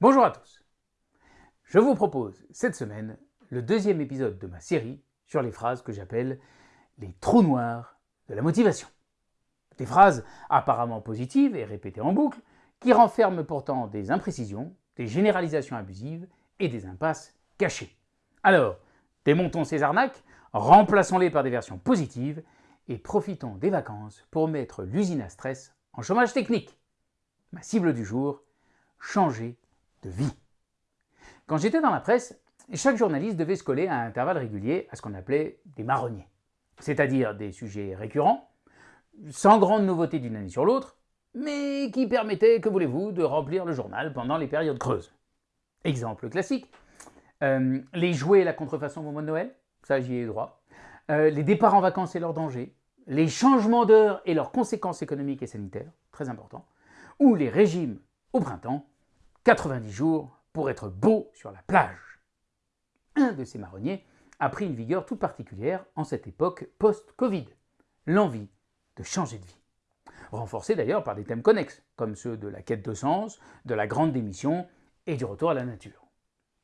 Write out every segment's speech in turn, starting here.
Bonjour à tous. Je vous propose cette semaine le deuxième épisode de ma série sur les phrases que j'appelle les trous noirs de la motivation. Des phrases apparemment positives et répétées en boucle qui renferment pourtant des imprécisions, des généralisations abusives et des impasses cachées. Alors, démontons ces arnaques, remplaçons-les par des versions positives et profitons des vacances pour mettre l'usine à stress en chômage technique. Ma cible du jour, changer de vie. Quand j'étais dans la presse, chaque journaliste devait se coller à intervalles réguliers à ce qu'on appelait des marronniers, c'est-à-dire des sujets récurrents, sans grande nouveauté d'une année sur l'autre, mais qui permettaient, que voulez-vous, de remplir le journal pendant les périodes creuses. Exemple classique, euh, les jouets et la contrefaçon au mois de Noël, ça j'y ai droit, euh, les départs en vacances et leurs dangers, les changements d'heure et leurs conséquences économiques et sanitaires, très important, ou les régimes au printemps, 90 jours pour être beau sur la plage. Un de ces marronniers a pris une vigueur toute particulière en cette époque post-Covid, l'envie de changer de vie. Renforcé d'ailleurs par des thèmes connexes, comme ceux de la quête de sens, de la grande démission et du retour à la nature.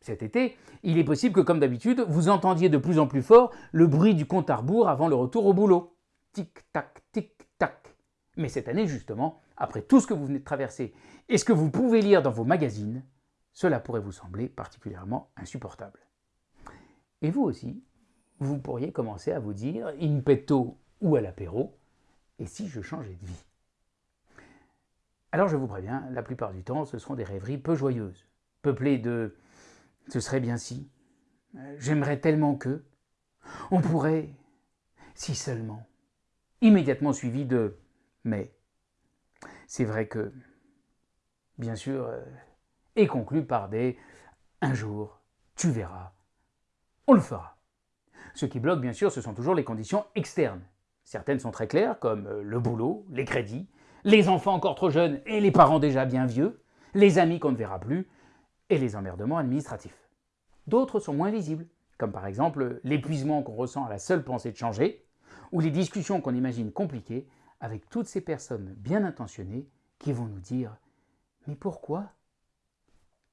Cet été, il est possible que, comme d'habitude, vous entendiez de plus en plus fort le bruit du compte à rebours avant le retour au boulot. Tic-tac, tic-tac. Mais cette année, justement, après tout ce que vous venez de traverser et ce que vous pouvez lire dans vos magazines, cela pourrait vous sembler particulièrement insupportable. Et vous aussi, vous pourriez commencer à vous dire, in petto ou à l'apéro, et si je changeais de vie? Alors je vous préviens, la plupart du temps, ce seront des rêveries peu joyeuses, peuplées de « ce serait bien si »,« j'aimerais tellement que »,« on pourrait »,« si seulement », immédiatement suivi de « mais ». C'est vrai que, bien sûr, euh, et conclu par des « un jour, tu verras, on le fera ». Ce qui bloque, bien sûr, ce sont toujours les conditions externes. Certaines sont très claires, comme euh, le boulot, les crédits, les enfants encore trop jeunes et les parents déjà bien vieux, les amis qu'on ne verra plus, et les emmerdements administratifs. D'autres sont moins visibles, comme par exemple l'épuisement qu'on ressent à la seule pensée de changer, ou les discussions qu'on imagine compliquées avec toutes ces personnes bien intentionnées qui vont nous dire « mais pourquoi ?»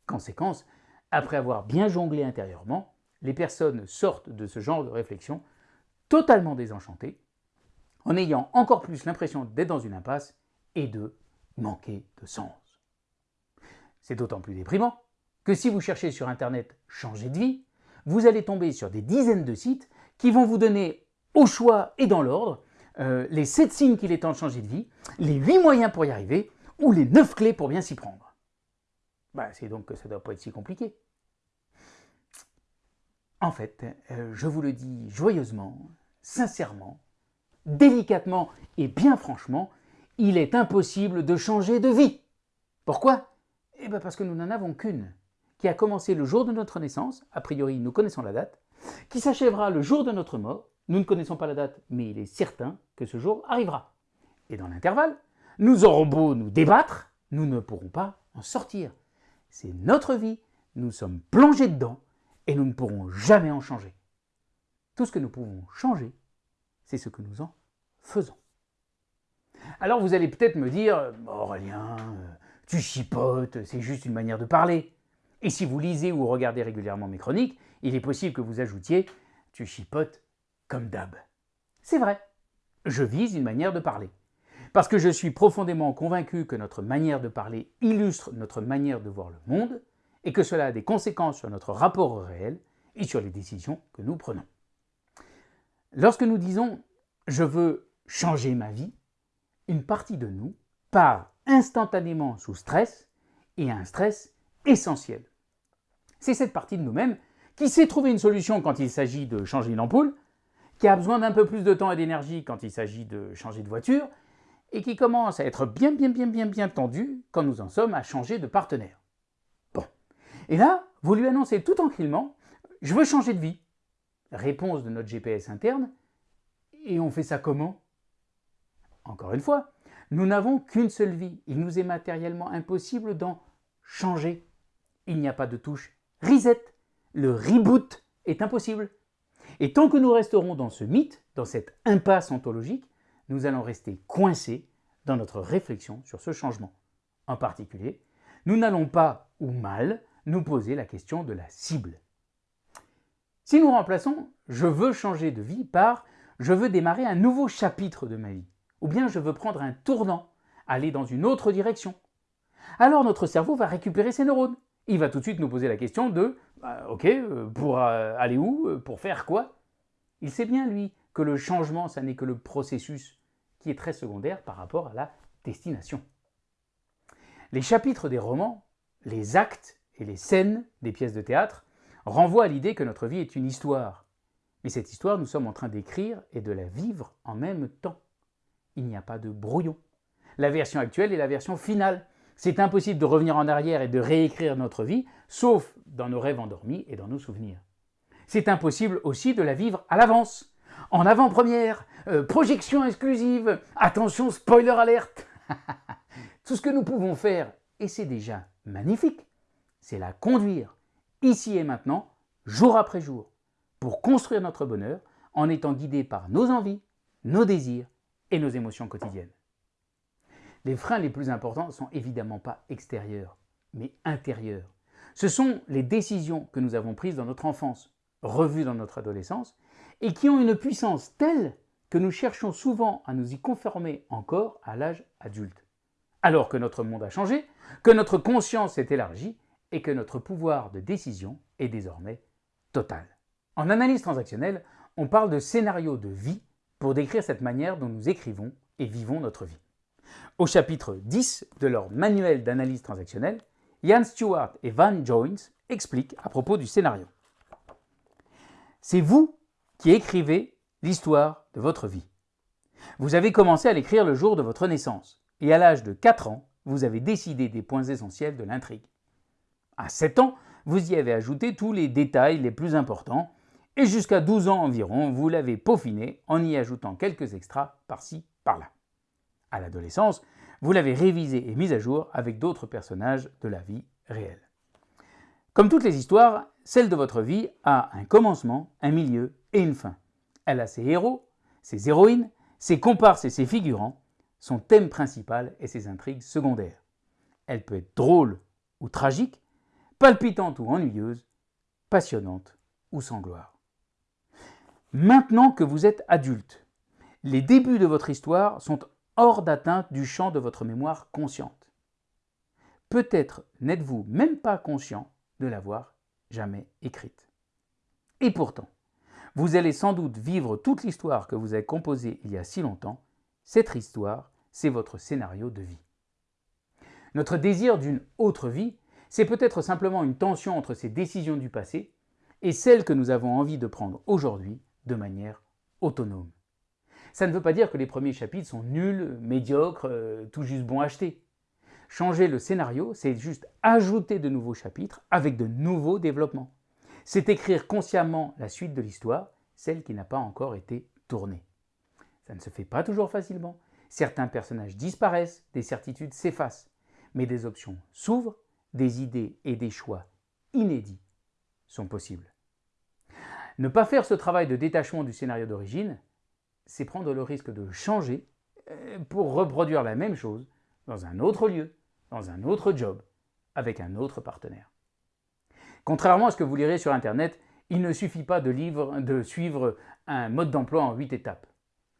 Conséquence, après avoir bien jonglé intérieurement, les personnes sortent de ce genre de réflexion totalement désenchantées, en ayant encore plus l'impression d'être dans une impasse et de manquer de sens. C'est d'autant plus déprimant que si vous cherchez sur Internet « changer de vie », vous allez tomber sur des dizaines de sites qui vont vous donner au choix et dans l'ordre euh, les 7 signes qu'il est temps de changer de vie, les 8 moyens pour y arriver ou les 9 clés pour bien s'y prendre. Bah, c'est donc que ça ne doit pas être si compliqué. En fait, euh, je vous le dis joyeusement, sincèrement, délicatement et bien franchement, il est impossible de changer de vie. Pourquoi? Eh bien parce que nous n'en avons qu'une, qui a commencé le jour de notre naissance, a priori nous connaissons la date, qui s'achèvera le jour de notre mort, nous ne connaissons pas la date, mais il est certain que ce jour arrivera. Et dans l'intervalle, nous aurons beau nous débattre, nous ne pourrons pas en sortir. C'est notre vie, nous sommes plongés dedans, et nous ne pourrons jamais en changer. Tout ce que nous pouvons changer, c'est ce que nous en faisons. Alors vous allez peut-être me dire « Aurélien, tu chipotes, c'est juste une manière de parler ». Et si vous lisez ou regardez régulièrement mes chroniques, il est possible que vous ajoutiez « tu chipotes comme d'hab ». C'est vrai, je vise une manière de parler. Parce que je suis profondément convaincu que notre manière de parler illustre notre manière de voir le monde et que cela a des conséquences sur notre rapport au réel et sur les décisions que nous prenons. Lorsque nous disons « je veux changer ma vie », une partie de nous part instantanément sous stress et un stress essentiel. C'est cette partie de nous-mêmes qui sait trouver une solution quand il s'agit de changer une ampoule, qui a besoin d'un peu plus de temps et d'énergie quand il s'agit de changer de voiture, et qui commence à être bien bien bien bien bien tendue quand nous en sommes à changer de partenaire. Bon. Et là, vous lui annoncez tout tranquillement « je veux changer de vie ». Réponse de notre GPS interne « et on fait ça comment ?» Encore une fois, nous n'avons qu'une seule vie. Il nous est matériellement impossible d'en changer. Il n'y a pas de touche reset. Le reboot est impossible. Et tant que nous resterons dans ce mythe, dans cette impasse ontologique, nous allons rester coincés dans notre réflexion sur ce changement. En particulier, nous n'allons pas, ou mal, nous poser la question de la cible. Si nous remplaçons « je veux changer de vie » par « je veux démarrer un nouveau chapitre de ma vie » ou bien « je veux prendre un tournant, aller dans une autre direction », alors notre cerveau va récupérer ses neurones. Il va tout de suite nous poser la question de bah, Ok, euh, pour euh, aller où euh, Pour faire quoi ?» Il sait bien, lui, que le changement, ça n'est que le processus qui est très secondaire par rapport à la destination. Les chapitres des romans, les actes et les scènes des pièces de théâtre renvoient à l'idée que notre vie est une histoire. Mais cette histoire, nous sommes en train d'écrire et de la vivre en même temps. Il n'y a pas de brouillon. La version actuelle est la version finale. C'est impossible de revenir en arrière et de réécrire notre vie, sauf dans nos rêves endormis et dans nos souvenirs. C'est impossible aussi de la vivre à l'avance, en avant-première, euh, projection exclusive, attention spoiler alerte Tout ce que nous pouvons faire, et c'est déjà magnifique, c'est la conduire, ici et maintenant, jour après jour, pour construire notre bonheur en étant guidé par nos envies, nos désirs et nos émotions quotidiennes. Les freins les plus importants sont évidemment pas extérieurs, mais intérieurs. Ce sont les décisions que nous avons prises dans notre enfance, revues dans notre adolescence, et qui ont une puissance telle que nous cherchons souvent à nous y conformer encore à l'âge adulte. Alors que notre monde a changé, que notre conscience s'est élargie et que notre pouvoir de décision est désormais total. En analyse transactionnelle, on parle de scénario de vie pour décrire cette manière dont nous écrivons et vivons notre vie. Au chapitre 10 de leur manuel d'analyse transactionnelle, Ian Stewart et Van Joins expliquent à propos du scénario. C'est vous qui écrivez l'histoire de votre vie. Vous avez commencé à l'écrire le jour de votre naissance, et à l'âge de 4 ans, vous avez décidé des points essentiels de l'intrigue. À 7 ans, vous y avez ajouté tous les détails les plus importants, et jusqu'à 12 ans environ, vous l'avez peaufiné en y ajoutant quelques extras par-ci, par-là. À l'adolescence, vous l'avez révisé et mis à jour avec d'autres personnages de la vie réelle. Comme toutes les histoires, celle de votre vie a un commencement, un milieu et une fin. Elle a ses héros, ses héroïnes, ses comparses et ses figurants, son thème principal et ses intrigues secondaires. Elle peut être drôle ou tragique, palpitante ou ennuyeuse, passionnante ou sans gloire. Maintenant que vous êtes adulte, les débuts de votre histoire sont hors d'atteinte du champ de votre mémoire consciente. Peut-être n'êtes-vous même pas conscient de l'avoir jamais écrite. Et pourtant, vous allez sans doute vivre toute l'histoire que vous avez composée il y a si longtemps. Cette histoire, c'est votre scénario de vie. Notre désir d'une autre vie, c'est peut-être simplement une tension entre ces décisions du passé et celles que nous avons envie de prendre aujourd'hui de manière autonome. Ça ne veut pas dire que les premiers chapitres sont nuls, médiocres, euh, tout juste bon à acheter. Changer le scénario, c'est juste ajouter de nouveaux chapitres avec de nouveaux développements. C'est écrire consciemment la suite de l'histoire, celle qui n'a pas encore été tournée. Ça ne se fait pas toujours facilement. Certains personnages disparaissent, des certitudes s'effacent, mais des options s'ouvrent, des idées et des choix inédits sont possibles. Ne pas faire ce travail de détachement du scénario d'origine, c'est prendre le risque de changer euh, pour reproduire la même chose dans un autre lieu, dans un autre job, avec un autre partenaire. Contrairement à ce que vous lirez sur Internet, il ne suffit pas de, suivre un mode d'emploi en 8 étapes.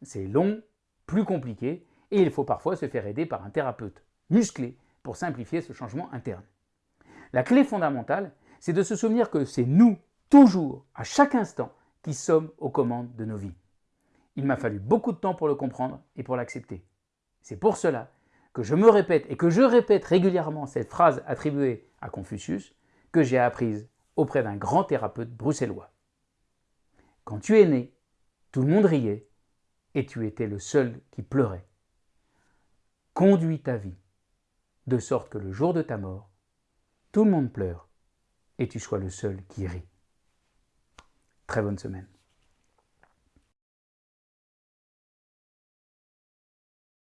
C'est long, plus compliqué, et il faut parfois se faire aider par un thérapeute musclé pour simplifier ce changement interne. La clé fondamentale, c'est de se souvenir que c'est nous, toujours, à chaque instant, qui sommes aux commandes de nos vies. Il m'a fallu beaucoup de temps pour le comprendre et pour l'accepter. C'est pour cela que je me répète et que je répète régulièrement cette phrase attribuée à Confucius que j'ai apprise auprès d'un grand thérapeute bruxellois. Quand tu es né, tout le monde riait et tu étais le seul qui pleurait. Conduis ta vie de sorte que le jour de ta mort, tout le monde pleure et tu sois le seul qui rit. Très bonne semaine.